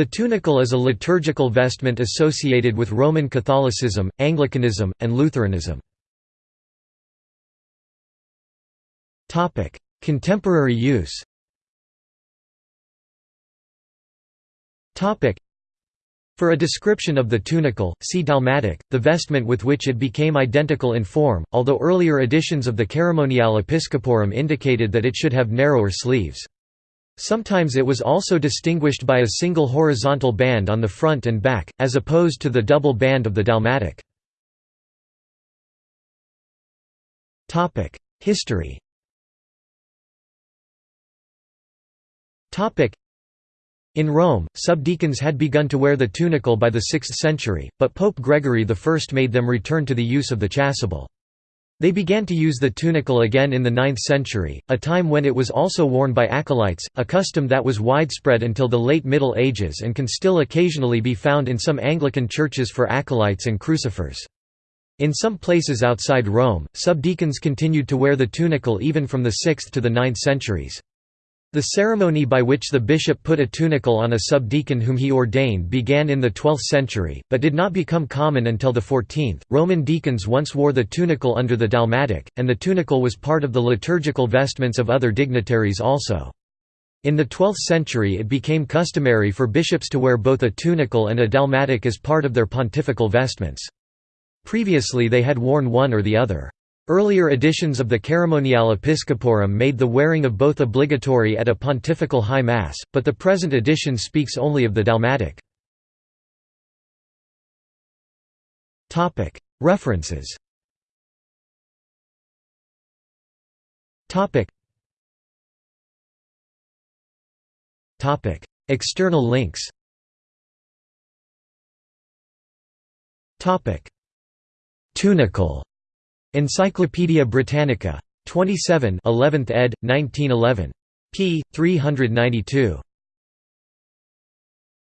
The tunicle is a liturgical vestment associated with Roman Catholicism, Anglicanism, and Lutheranism. Contemporary use For a description of the tunicle, see dalmatic, the vestment with which it became identical in form, although earlier editions of the Ceremoniale Episcoporum indicated that it should have narrower sleeves. Sometimes it was also distinguished by a single horizontal band on the front and back, as opposed to the double band of the dalmatic. History in Rome, subdeacons had begun to wear the tunicle by the 6th century, but Pope Gregory I made them return to the use of the chasuble. They began to use the tunicle again in the 9th century, a time when it was also worn by acolytes, a custom that was widespread until the late Middle Ages and can still occasionally be found in some Anglican churches for acolytes and crucifers. In some places outside Rome, subdeacons continued to wear the tunicle even from the 6th to the 9th centuries. The ceremony by which the bishop put a tunicle on a subdeacon whom he ordained began in the 12th century, but did not become common until the 14th. Roman deacons once wore the tunicle under the dalmatic, and the tunicle was part of the liturgical vestments of other dignitaries also. In the 12th century it became customary for bishops to wear both a tunicle and a dalmatic as part of their pontifical vestments. Previously they had worn one or the other. Earlier editions of the Ceremoniale Episcoporum made the wearing of both obligatory at a pontifical high mass, but the present edition speaks only of the dalmatic. References. External links. Tunicle Encyclopædia Britannica. 27 11th ed., 1911. p. 392.